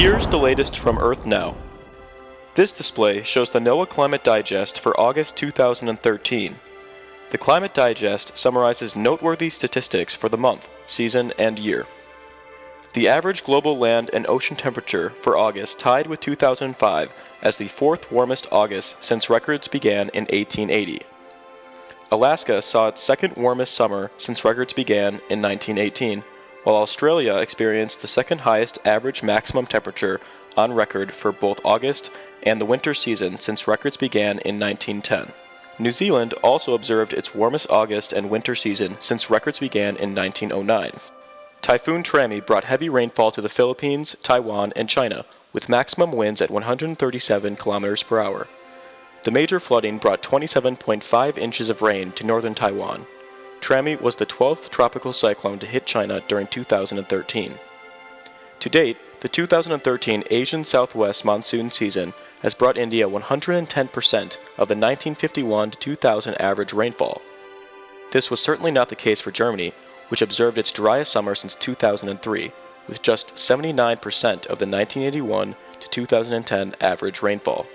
Here's the latest from Earth Now. This display shows the NOAA Climate Digest for August 2013. The Climate Digest summarizes noteworthy statistics for the month, season, and year. The average global land and ocean temperature for August tied with 2005 as the fourth warmest August since records began in 1880. Alaska saw its second warmest summer since records began in 1918, while Australia experienced the second highest average maximum temperature on record for both August and the winter season since records began in 1910. New Zealand also observed its warmest August and winter season since records began in 1909. Typhoon Trami brought heavy rainfall to the Philippines, Taiwan, and China, with maximum winds at 137 kilometers per hour. The major flooding brought 27.5 inches of rain to northern Taiwan. Trami was the 12th tropical cyclone to hit China during 2013. To date, the 2013 Asian Southwest monsoon season has brought India 110% of the 1951 2000 average rainfall. This was certainly not the case for Germany, which observed its driest summer since 2003, with just 79% of the 1981 to 2010 average rainfall.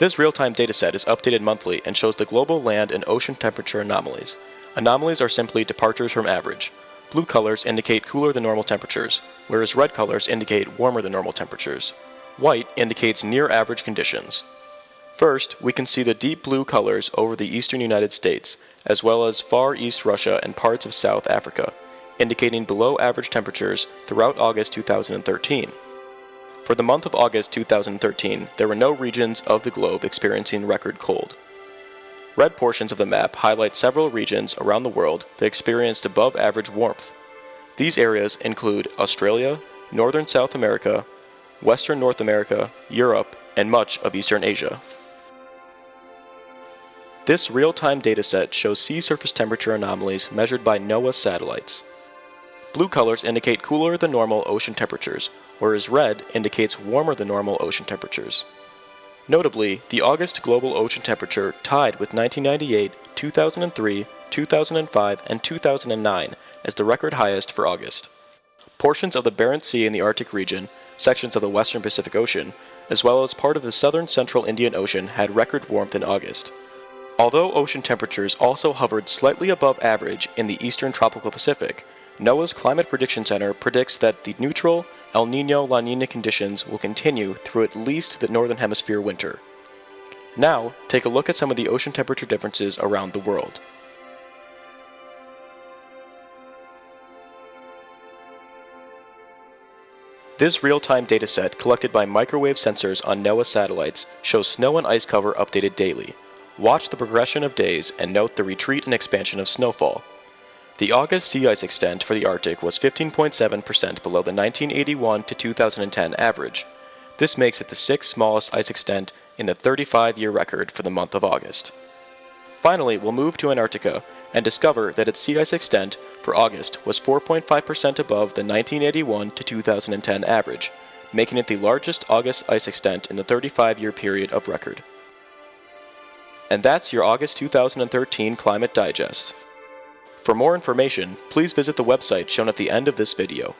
This real-time dataset is updated monthly and shows the global land and ocean temperature anomalies. Anomalies are simply departures from average. Blue colors indicate cooler than normal temperatures, whereas red colors indicate warmer than normal temperatures. White indicates near average conditions. First, we can see the deep blue colors over the eastern United States, as well as far east Russia and parts of South Africa, indicating below average temperatures throughout August 2013. For the month of August 2013, there were no regions of the globe experiencing record cold. Red portions of the map highlight several regions around the world that experienced above average warmth. These areas include Australia, Northern South America, Western North America, Europe, and much of Eastern Asia. This real-time dataset shows sea surface temperature anomalies measured by NOAA satellites. Blue colors indicate cooler than normal ocean temperatures, whereas red indicates warmer than normal ocean temperatures. Notably, the August global ocean temperature tied with 1998, 2003, 2005, and 2009 as the record highest for August. Portions of the Barents Sea in the Arctic region, sections of the western Pacific Ocean, as well as part of the southern central Indian Ocean had record warmth in August. Although ocean temperatures also hovered slightly above average in the eastern tropical Pacific, NOAA's Climate Prediction Center predicts that the neutral El Nino La Nina conditions will continue through at least the northern hemisphere winter. Now, take a look at some of the ocean temperature differences around the world. This real-time dataset collected by microwave sensors on NOAA satellites shows snow and ice cover updated daily, Watch the progression of days and note the retreat and expansion of snowfall. The August sea ice extent for the Arctic was 15.7% below the 1981 to 2010 average. This makes it the sixth smallest ice extent in the 35-year record for the month of August. Finally, we'll move to Antarctica and discover that its sea ice extent for August was 4.5% above the 1981 to 2010 average, making it the largest August ice extent in the 35-year period of record. And that's your August 2013 Climate Digest. For more information, please visit the website shown at the end of this video.